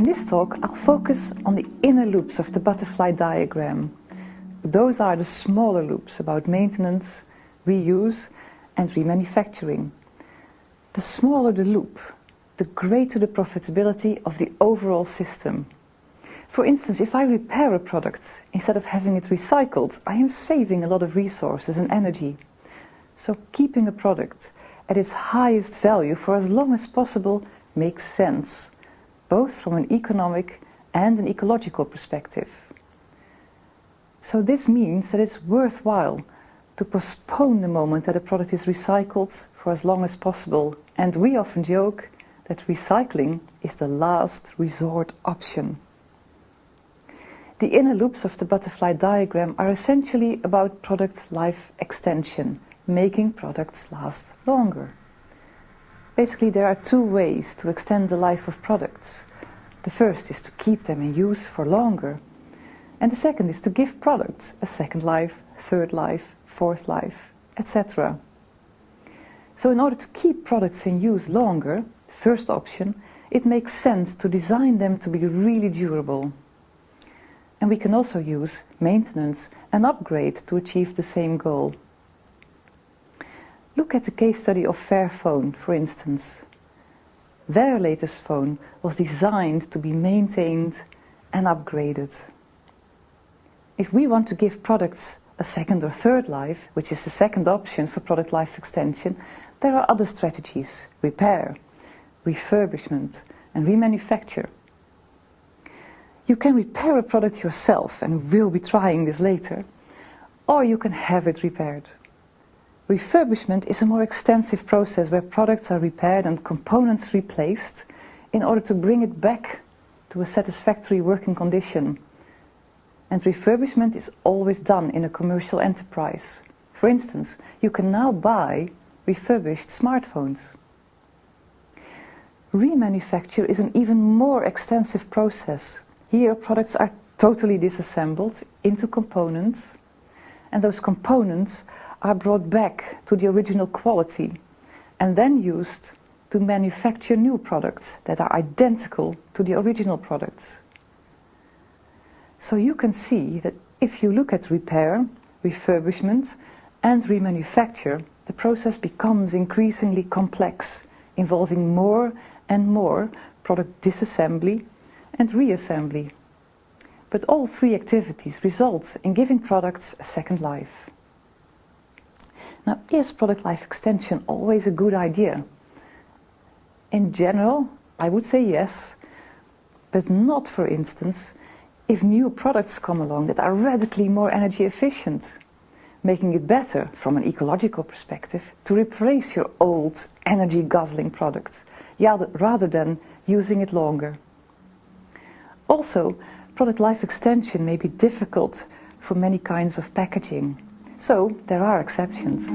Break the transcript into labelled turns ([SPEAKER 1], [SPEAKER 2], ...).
[SPEAKER 1] In this talk, I'll focus on the inner loops of the butterfly diagram. Those are the smaller loops about maintenance, reuse and remanufacturing. The smaller the loop, the greater the profitability of the overall system. For instance, if I repair a product instead of having it recycled, I am saving a lot of resources and energy. So keeping a product at its highest value for as long as possible makes sense, both from an economic and an ecological perspective. So this means that it's worthwhile to postpone the moment that a product is recycled for as long as possible. And we often joke that recycling is the last resort option. The inner loops of the butterfly diagram are essentially about product life extension, making products last longer. Basically, there are two ways to extend the life of products. The first is to keep them in use for longer, and the second is to give products a second life, third life, fourth life, etc. So in order to keep products in use longer, first option, it makes sense to design them to be really durable. And we can also use maintenance and upgrade to achieve the same goal. Look at the case study of Fairphone, for instance. Their latest phone was designed to be maintained and upgraded. If we want to give products a second or third life, which is the second option for product life extension, there are other strategies, repair, refurbishment and remanufacture. You can repair a product yourself, and we'll be trying this later, or you can have it repaired. Refurbishment is a more extensive process where products are repaired and components replaced in order to bring it back to a satisfactory working condition. And refurbishment is always done in a commercial enterprise. For instance, you can now buy refurbished smartphones. Remanufacture is an even more extensive process here products are totally disassembled into components and those components are brought back to the original quality and then used to manufacture new products that are identical to the original products. So you can see that if you look at repair, refurbishment and remanufacture, the process becomes increasingly complex, involving more and more product disassembly and reassembly. But all three activities result in giving products a second life. Now, is product life extension always a good idea? In general, I would say yes, but not, for instance, if new products come along that are radically more energy efficient, making it better, from an ecological perspective, to replace your old energy-guzzling product, rather than using it longer. Also, product life extension may be difficult for many kinds of packaging, so there are exceptions.